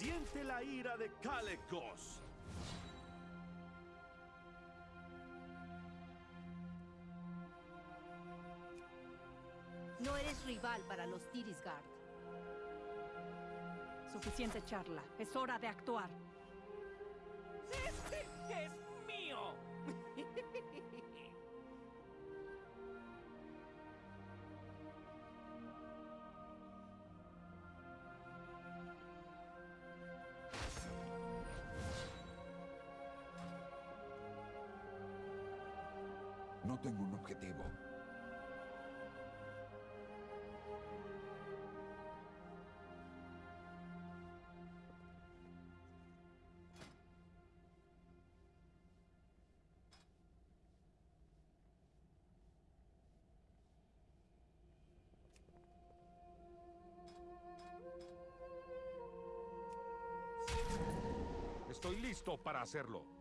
Siente la ira de Kalecgos. No eres rival para los Tirisgard. Suficiente charla. Es hora de actuar. ¡Este es Tengo un objetivo. Estoy listo para hacerlo.